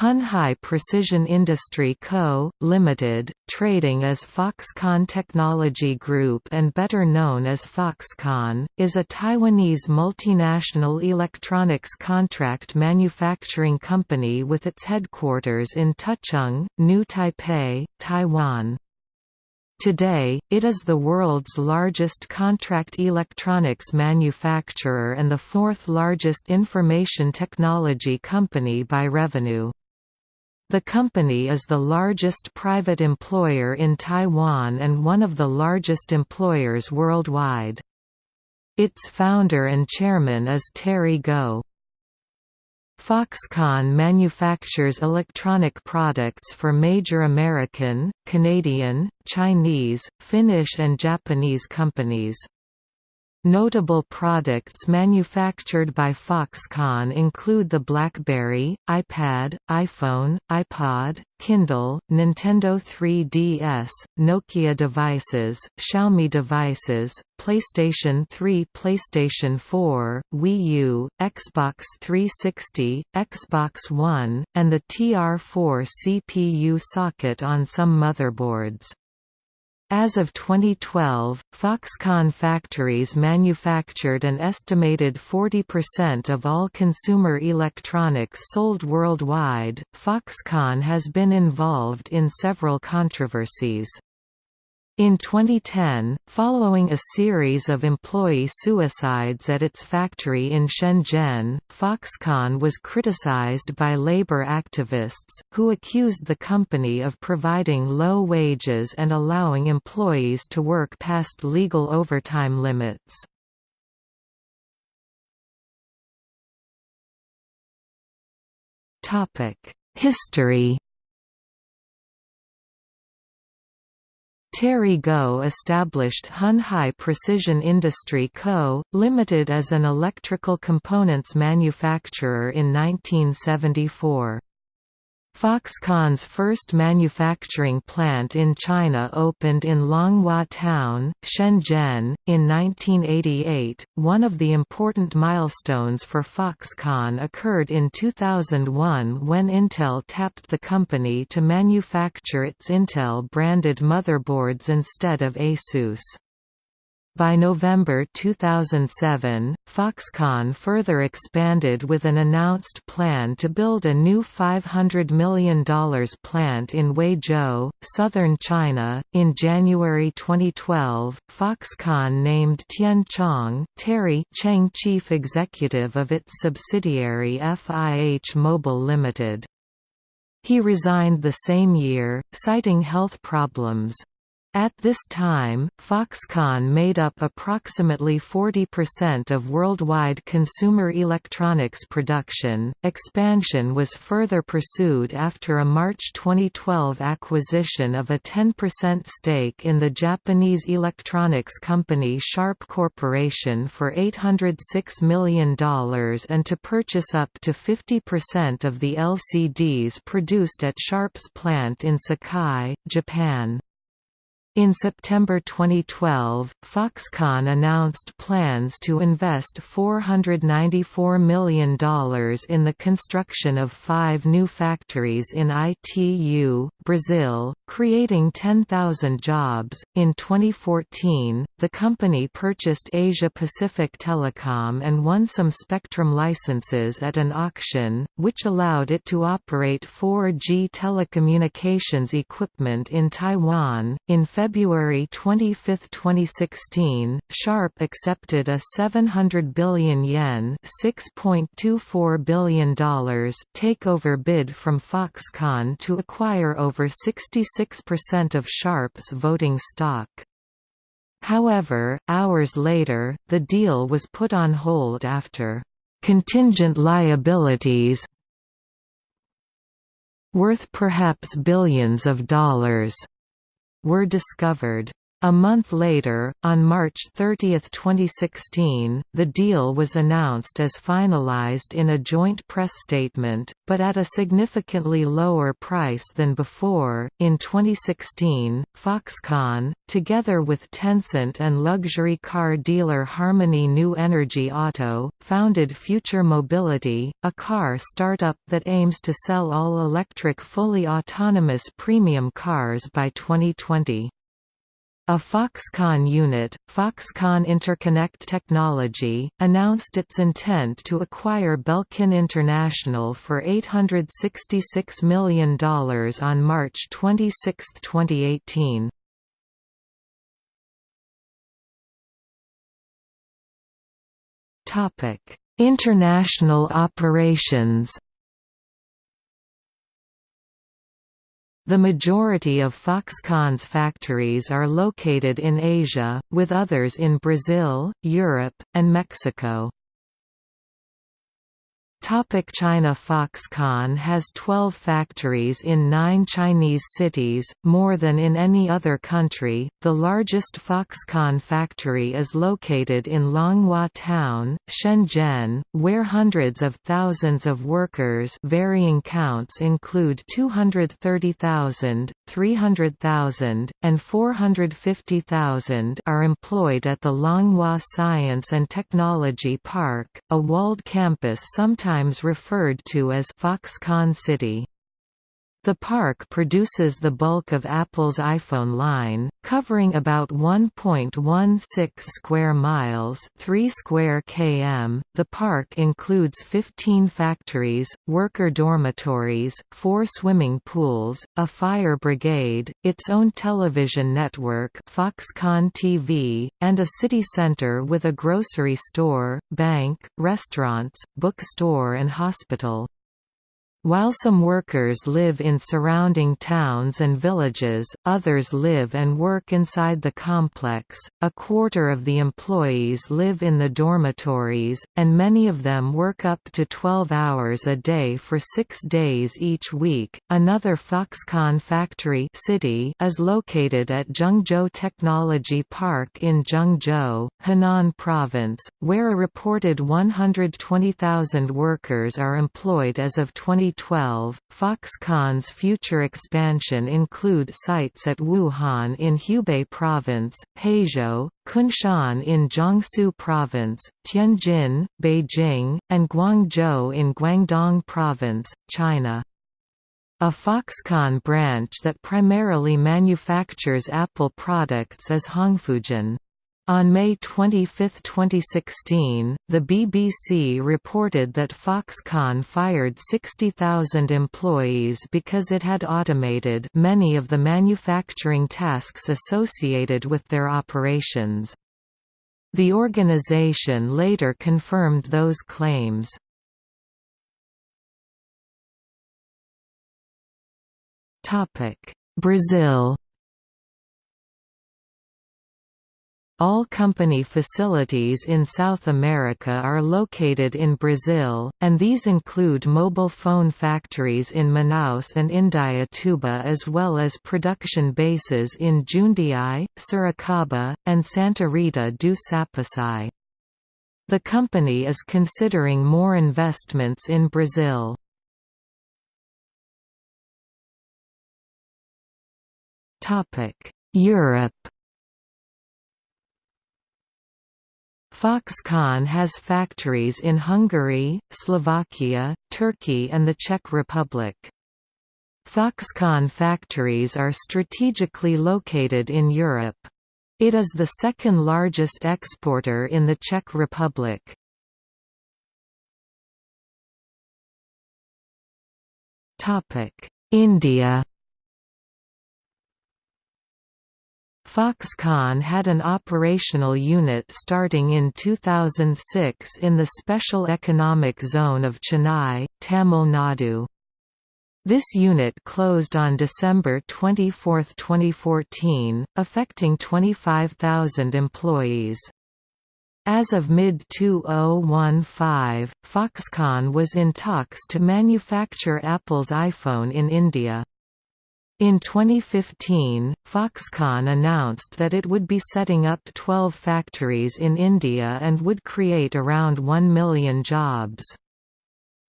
Hon Hai Precision Industry Co., Limited, trading as Foxconn Technology Group and better known as Foxconn, is a Taiwanese multinational electronics contract manufacturing company with its headquarters in Tucheng, New Taipei, Taiwan. Today, it is the world's largest contract electronics manufacturer and the fourth largest information technology company by revenue. The company is the largest private employer in Taiwan and one of the largest employers worldwide. Its founder and chairman is Terry Gou. Foxconn manufactures electronic products for major American, Canadian, Chinese, Finnish and Japanese companies. Notable products manufactured by Foxconn include the BlackBerry, iPad, iPhone, iPod, Kindle, Nintendo 3DS, Nokia devices, Xiaomi devices, PlayStation 3 PlayStation 4, Wii U, Xbox 360, Xbox One, and the TR4 CPU socket on some motherboards. As of 2012, Foxconn factories manufactured an estimated 40% of all consumer electronics sold worldwide. Foxconn has been involved in several controversies. In 2010, following a series of employee suicides at its factory in Shenzhen, Foxconn was criticized by labor activists, who accused the company of providing low wages and allowing employees to work past legal overtime limits. History Terry Gou established Hon Hai Precision Industry Co., Limited as an electrical components manufacturer in 1974. Foxconn's first manufacturing plant in China opened in Longhua Town, Shenzhen, in 1988. One of the important milestones for Foxconn occurred in 2001 when Intel tapped the company to manufacture its Intel branded motherboards instead of Asus. By November 2007, Foxconn further expanded with an announced plan to build a new $500 million plant in Huizhou, southern China. In January 2012, Foxconn named Tian Chong Terry Cheng chief executive of its subsidiary FIH Mobile Limited. He resigned the same year, citing health problems. At this time, Foxconn made up approximately 40% of worldwide consumer electronics production. Expansion was further pursued after a March 2012 acquisition of a 10% stake in the Japanese electronics company Sharp Corporation for $806 million and to purchase up to 50% of the LCDs produced at Sharp's plant in Sakai, Japan. In September 2012, Foxconn announced plans to invest $494 million in the construction of five new factories in Itu, Brazil, creating 10,000 jobs. In 2014, the company purchased Asia Pacific Telecom and won some spectrum licenses at an auction, which allowed it to operate 4G telecommunications equipment in Taiwan. In February February 25, 2016, Sharp accepted a 700 billion yen $6.24 billion takeover bid from Foxconn to acquire over 66% of Sharp's voting stock. However, hours later, the deal was put on hold after contingent liabilities worth perhaps billions of dollars were discovered. A month later, on March 30, 2016, the deal was announced as finalized in a joint press statement, but at a significantly lower price than before. In 2016, Foxconn, together with Tencent and luxury car dealer Harmony New Energy Auto, founded Future Mobility, a car startup that aims to sell all electric fully autonomous premium cars by 2020. A Foxconn unit, Foxconn Interconnect Technology, announced its intent to acquire Belkin International for $866 million on March 26, 2018. International operations The majority of Foxconn's factories are located in Asia, with others in Brazil, Europe, and Mexico. Topic China Foxconn has 12 factories in nine Chinese cities, more than in any other country. The largest Foxconn factory is located in Longhua Town, Shenzhen, where hundreds of thousands of workers varying counts include 230,000, 300,000, and 450,000 are employed at the Longhua Science and Technology Park, a walled campus sometimes sometimes referred to as Foxconn City. The park produces the bulk of Apple's iPhone line, covering about 1.16 square miles, 3 square km. The park includes 15 factories, worker dormitories, 4 swimming pools, a fire brigade, its own television network, Foxconn TV, and a city center with a grocery store, bank, restaurants, bookstore and hospital. While some workers live in surrounding towns and villages, others live and work inside the complex. A quarter of the employees live in the dormitories, and many of them work up to 12 hours a day for six days each week. Another Foxconn factory city is located at Zhengzhou Technology Park in Zhengzhou, Henan Province, where a reported 120,000 workers are employed as of 20 2012, Foxconn's future expansion include sites at Wuhan in Hubei Province, Huizhou, Kunshan in Jiangsu Province, Tianjin, Beijing, and Guangzhou in Guangdong Province, China. A Foxconn branch that primarily manufactures Apple products is Hongfujin. On May 25, 2016, the BBC reported that Foxconn fired 60,000 employees because it had automated many of the manufacturing tasks associated with their operations. The organization later confirmed those claims. Brazil All company facilities in South America are located in Brazil, and these include mobile phone factories in Manaus and Indaiatuba as well as production bases in Jundiai, Sorocaba, and Santa Rita do Sapucaí. The company is considering more investments in Brazil. Europe Foxconn has factories in Hungary, Slovakia, Turkey and the Czech Republic. Foxconn factories are strategically located in Europe. It is the second largest exporter in the Czech Republic. India Foxconn had an operational unit starting in 2006 in the Special Economic Zone of Chennai, Tamil Nadu. This unit closed on December 24, 2014, affecting 25,000 employees. As of mid-2015, Foxconn was in talks to manufacture Apple's iPhone in India. In 2015, Foxconn announced that it would be setting up 12 factories in India and would create around 1 million jobs.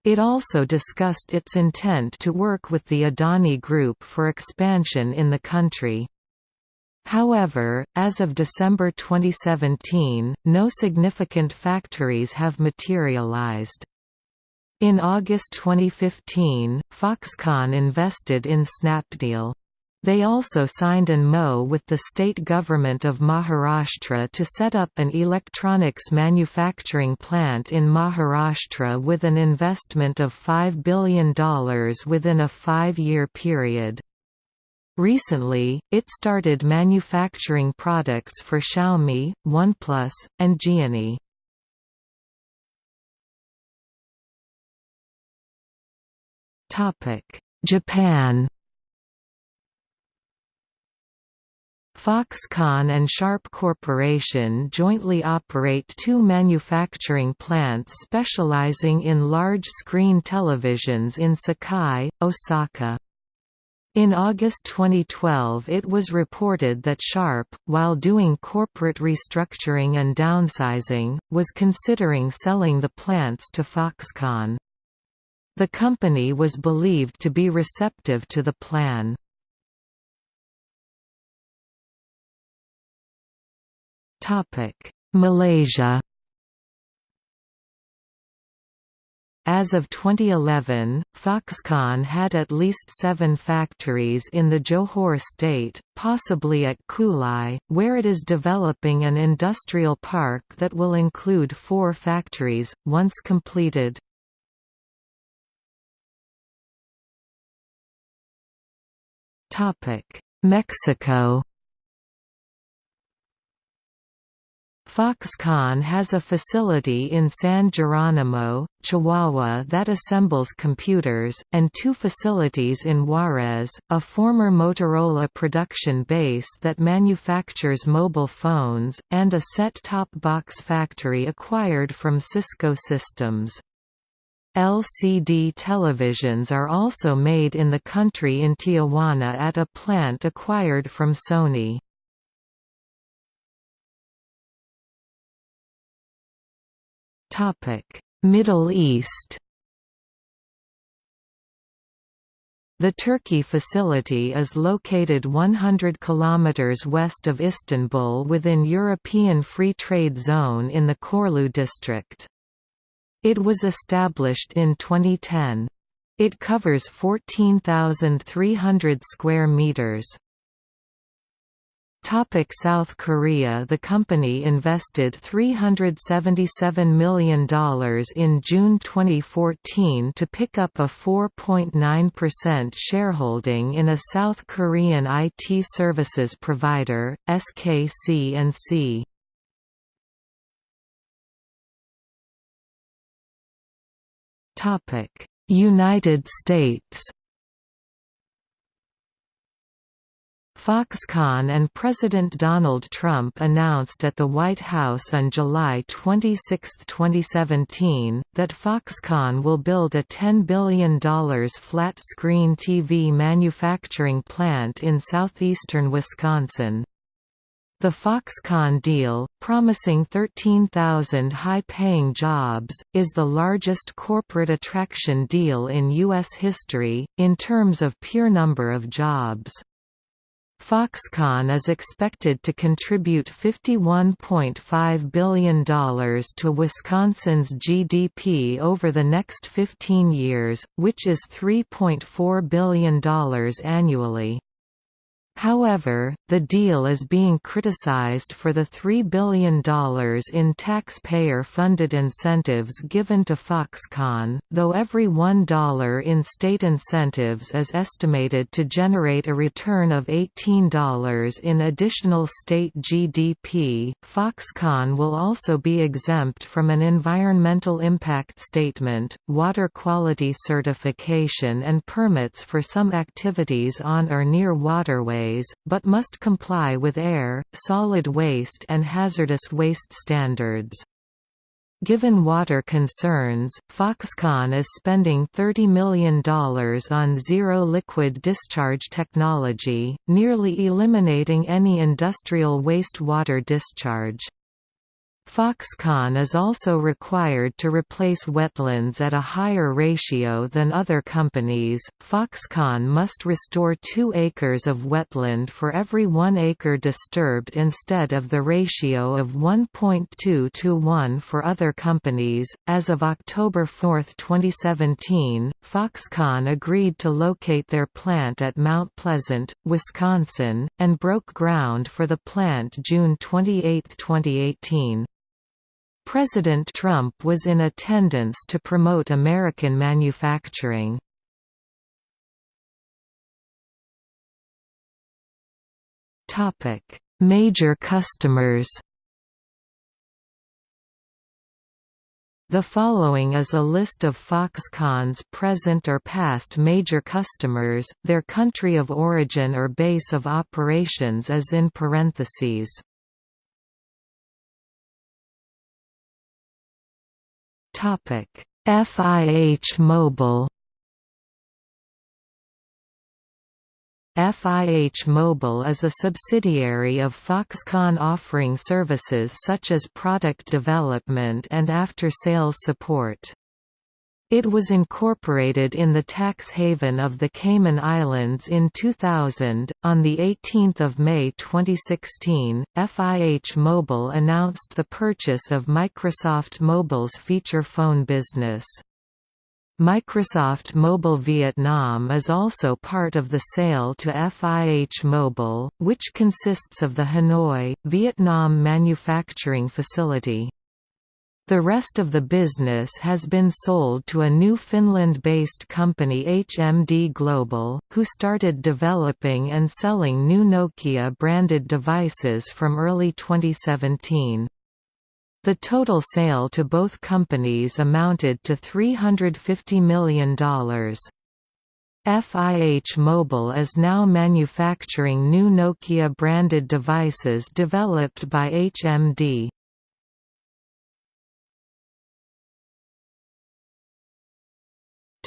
It also discussed its intent to work with the Adani Group for expansion in the country. However, as of December 2017, no significant factories have materialized. In August 2015, Foxconn invested in Snapdeal. They also signed an MO with the state government of Maharashtra to set up an electronics manufacturing plant in Maharashtra with an investment of $5 billion within a five-year period. Recently, it started manufacturing products for Xiaomi, OnePlus, and Gionee. Japan Foxconn and Sharp Corporation jointly operate two manufacturing plants specializing in large-screen televisions in Sakai, Osaka. In August 2012 it was reported that Sharp, while doing corporate restructuring and downsizing, was considering selling the plants to Foxconn. The company was believed to be receptive to the plan. Malaysia As of 2011, Foxconn had at least seven factories in the Johor state, possibly at Kulai, where it is developing an industrial park that will include four factories, once completed. Mexico Foxconn has a facility in San Geronimo, Chihuahua that assembles computers, and two facilities in Juarez, a former Motorola production base that manufactures mobile phones, and a set-top box factory acquired from Cisco Systems. LCD televisions are also made in the country in Tijuana at a plant acquired from Sony. Middle East The Turkey facility is located 100 km west of Istanbul within European Free Trade Zone in the Korlu district. It was established in 2010. It covers 14,300 square meters. Topic South Korea The company invested $377 million in June 2014 to pick up a 4.9% shareholding in a South Korean IT services provider, SKC&C. United States Foxconn and President Donald Trump announced at the White House on July 26, 2017, that Foxconn will build a $10 billion flat-screen TV manufacturing plant in southeastern Wisconsin. The Foxconn deal, promising 13,000 high-paying jobs, is the largest corporate attraction deal in U.S. history, in terms of pure number of jobs. Foxconn is expected to contribute $51.5 billion to Wisconsin's GDP over the next 15 years, which is $3.4 billion annually. However, the deal is being criticized for the $3 billion in taxpayer-funded incentives given to Foxconn, though every $1 in state incentives is estimated to generate a return of $18 in additional state GDP. Foxconn will also be exempt from an environmental impact statement, water quality certification and permits for some activities on or near waterways but must comply with air, solid waste and hazardous waste standards. Given water concerns, Foxconn is spending $30 million on zero liquid discharge technology, nearly eliminating any industrial wastewater discharge. Foxconn is also required to replace wetlands at a higher ratio than other companies. Foxconn must restore 2 acres of wetland for every 1 acre disturbed instead of the ratio of 1.2 to 1 for other companies. As of October 4, 2017, Foxconn agreed to locate their plant at Mount Pleasant, Wisconsin, and broke ground for the plant June 28, 2018. President Trump was in attendance to promote American manufacturing. Major customers The following is a list of Foxconn's present or past major customers, their country of origin or base of operations is in parentheses. FIH Mobile FIH Mobile is a subsidiary of Foxconn offering services such as product development and after-sales support. It was incorporated in the tax haven of the Cayman Islands in 2000. On the 18th of May 2016, FIH Mobile announced the purchase of Microsoft Mobile's feature phone business. Microsoft Mobile Vietnam is also part of the sale to FIH Mobile, which consists of the Hanoi, Vietnam manufacturing facility. The rest of the business has been sold to a new Finland-based company HMD Global, who started developing and selling new Nokia-branded devices from early 2017. The total sale to both companies amounted to $350 million. FIH Mobile is now manufacturing new Nokia-branded devices developed by HMD.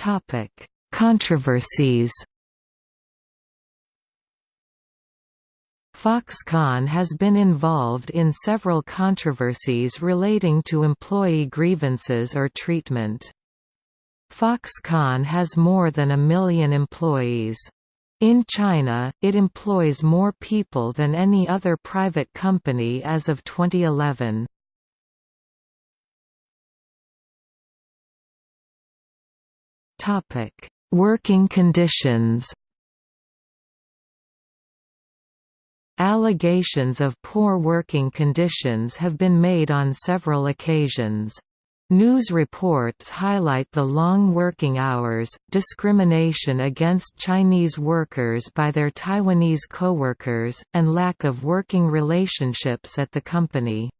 Topic: Controversies. Foxconn has been involved in several controversies relating to employee grievances or treatment. Foxconn has more than a million employees. In China, it employs more people than any other private company as of 2011. Topic: Working conditions. Allegations of poor working conditions have been made on several occasions. News reports highlight the long working hours, discrimination against Chinese workers by their Taiwanese coworkers, and lack of working relationships at the company.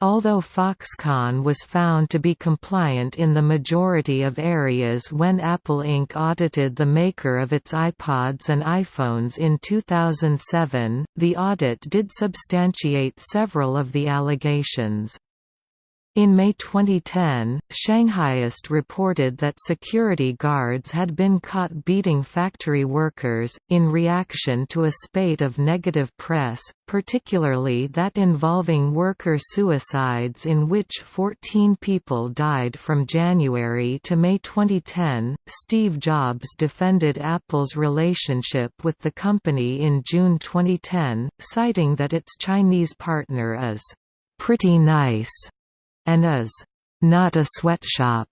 Although Foxconn was found to be compliant in the majority of areas when Apple Inc. audited the maker of its iPods and iPhones in 2007, the audit did substantiate several of the allegations. In May 2010, Shanghaiist reported that security guards had been caught beating factory workers, in reaction to a spate of negative press, particularly that involving worker suicides in which 14 people died from January to May 2010. Steve Jobs defended Apple's relationship with the company in June 2010, citing that its Chinese partner is pretty nice and is not a sweatshop.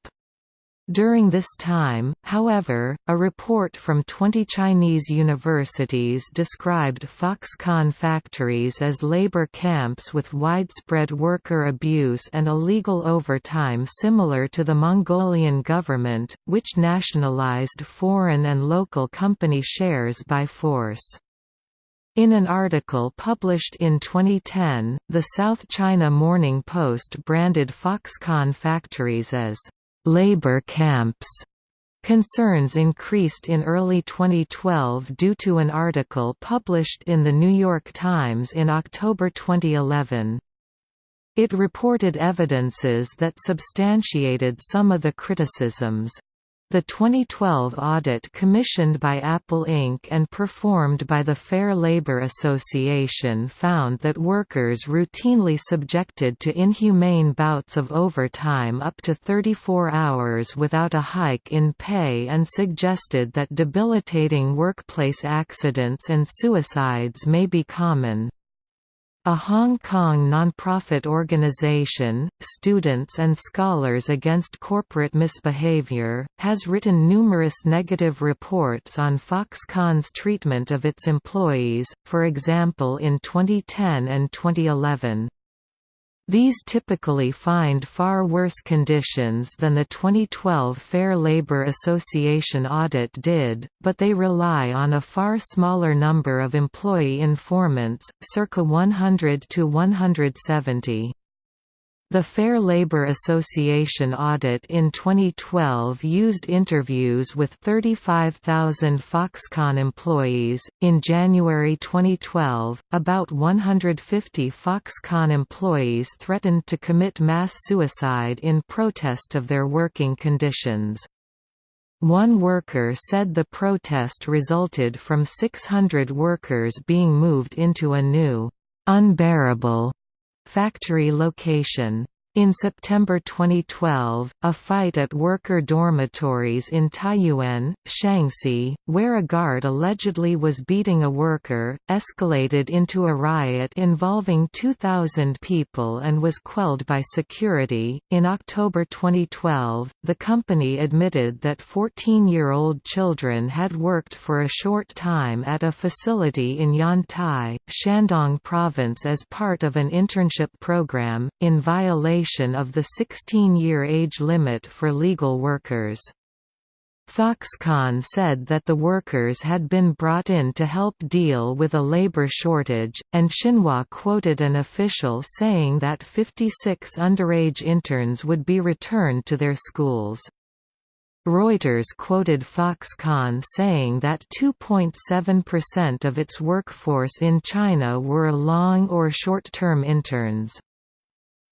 During this time, however, a report from 20 Chinese universities described Foxconn factories as labor camps with widespread worker abuse and illegal overtime similar to the Mongolian government, which nationalized foreign and local company shares by force. In an article published in 2010, the South China Morning Post branded Foxconn factories as labor camps. Concerns increased in early 2012 due to an article published in The New York Times in October 2011. It reported evidences that substantiated some of the criticisms. The 2012 audit commissioned by Apple Inc. and performed by the Fair Labor Association found that workers routinely subjected to inhumane bouts of overtime up to 34 hours without a hike in pay and suggested that debilitating workplace accidents and suicides may be common. A Hong Kong nonprofit organization, Students and Scholars Against Corporate Misbehavior, has written numerous negative reports on Foxconn's treatment of its employees, for example in 2010 and 2011. These typically find far worse conditions than the 2012 Fair Labor Association audit did, but they rely on a far smaller number of employee informants, circa 100 to 170. The Fair Labor Association audit in 2012 used interviews with 35,000 Foxconn employees. In January 2012, about 150 Foxconn employees threatened to commit mass suicide in protest of their working conditions. One worker said the protest resulted from 600 workers being moved into a new, unbearable Factory location in September 2012, a fight at worker dormitories in Taiyuan, Shaanxi, where a guard allegedly was beating a worker, escalated into a riot involving 2,000 people and was quelled by security. In October 2012, the company admitted that 14 year old children had worked for a short time at a facility in Yantai, Shandong Province as part of an internship program, in violation of the 16-year age limit for legal workers. Foxconn said that the workers had been brought in to help deal with a labor shortage, and Xinhua quoted an official saying that 56 underage interns would be returned to their schools. Reuters quoted Foxconn saying that 2.7% of its workforce in China were long or short-term interns.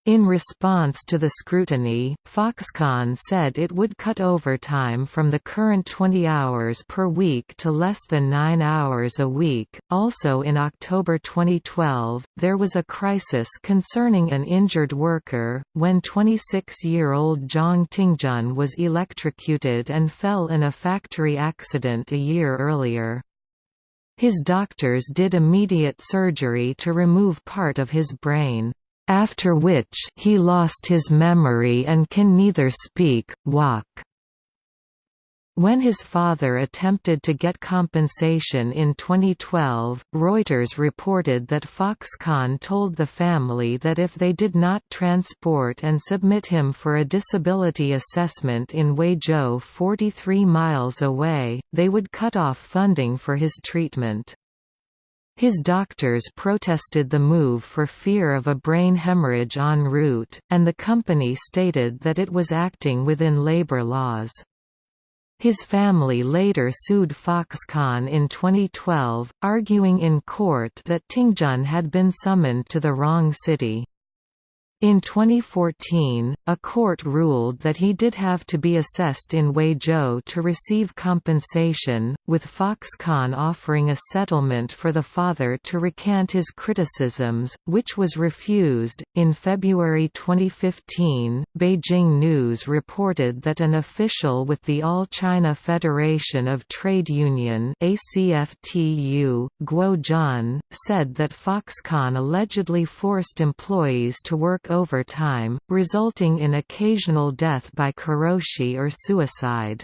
In response to the scrutiny, Foxconn said it would cut overtime from the current 20 hours per week to less than 9 hours a week. Also in October 2012, there was a crisis concerning an injured worker, when 26 year old Zhang Tingjun was electrocuted and fell in a factory accident a year earlier. His doctors did immediate surgery to remove part of his brain after which he lost his memory and can neither speak, walk. When his father attempted to get compensation in 2012, Reuters reported that Foxconn told the family that if they did not transport and submit him for a disability assessment in Huizhou 43 miles away, they would cut off funding for his treatment. His doctors protested the move for fear of a brain hemorrhage en route, and the company stated that it was acting within labor laws. His family later sued Foxconn in 2012, arguing in court that Tingjun had been summoned to the wrong city. In 2014, a court ruled that he did have to be assessed in Huizhou to receive compensation, with Foxconn offering a settlement for the father to recant his criticisms, which was refused. In February 2015, Beijing News reported that an official with the All China Federation of Trade Union (ACFTU), Guo Jun, said that Foxconn allegedly forced employees to work overtime, resulting in occasional death by karoshi or suicide.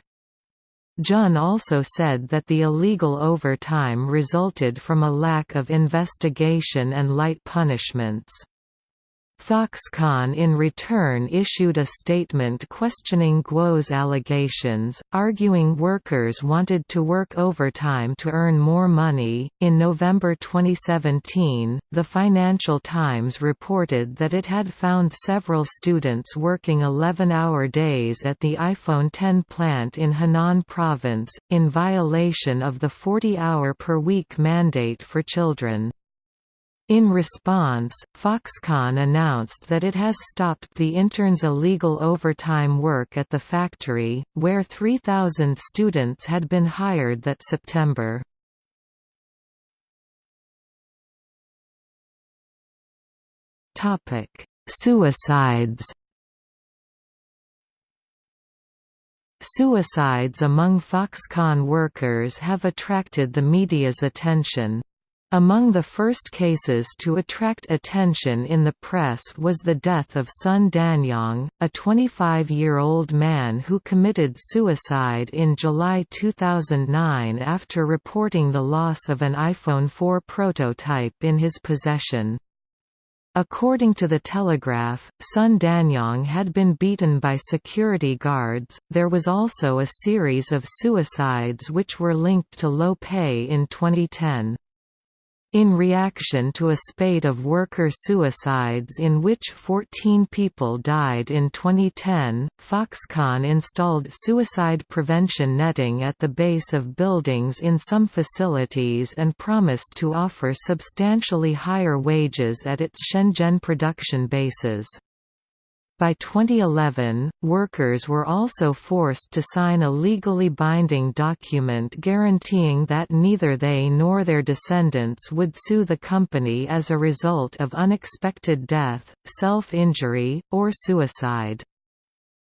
Jun also said that the illegal overtime resulted from a lack of investigation and light punishments. Foxconn in return issued a statement questioning Guo's allegations, arguing workers wanted to work overtime to earn more money. In November 2017, the Financial Times reported that it had found several students working 11 hour days at the iPhone 10 plant in Henan Province, in violation of the 40 hour per week mandate for children. In response, Foxconn announced that it has stopped the interns' illegal overtime work at the factory, where 3,000 students had been hired that September. Suicides Suicides among Foxconn workers have attracted the media's attention. Among the first cases to attract attention in the press was the death of Sun Danyong, a 25-year-old man who committed suicide in July 2009 after reporting the loss of an iPhone 4 prototype in his possession. According to the Telegraph, Sun Danyong had been beaten by security guards. There was also a series of suicides which were linked to low pay in 2010. In reaction to a spate of worker suicides in which 14 people died in 2010, Foxconn installed suicide prevention netting at the base of buildings in some facilities and promised to offer substantially higher wages at its Shenzhen production bases. By 2011, workers were also forced to sign a legally binding document guaranteeing that neither they nor their descendants would sue the company as a result of unexpected death, self-injury, or suicide.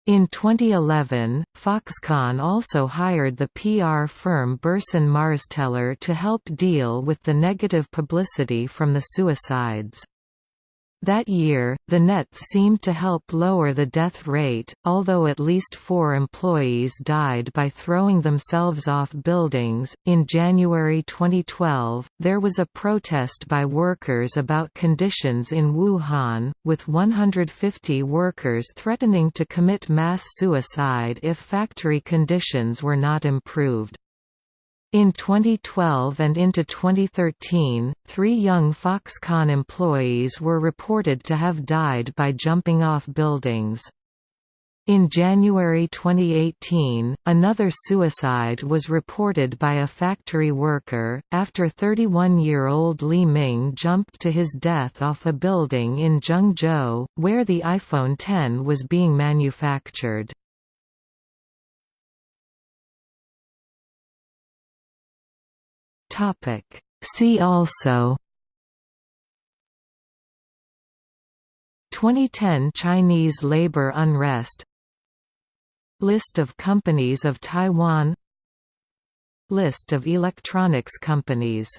In 2011, Foxconn also hired the PR firm Burson Marsteller to help deal with the negative publicity from the suicides. That year, the nets seemed to help lower the death rate, although at least four employees died by throwing themselves off buildings. In January 2012, there was a protest by workers about conditions in Wuhan, with 150 workers threatening to commit mass suicide if factory conditions were not improved. In 2012 and into 2013, three young Foxconn employees were reported to have died by jumping off buildings. In January 2018, another suicide was reported by a factory worker, after 31-year-old Li Ming jumped to his death off a building in Zhengzhou, where the iPhone X was being manufactured. Topic. See also 2010 Chinese labor unrest List of companies of Taiwan List of electronics companies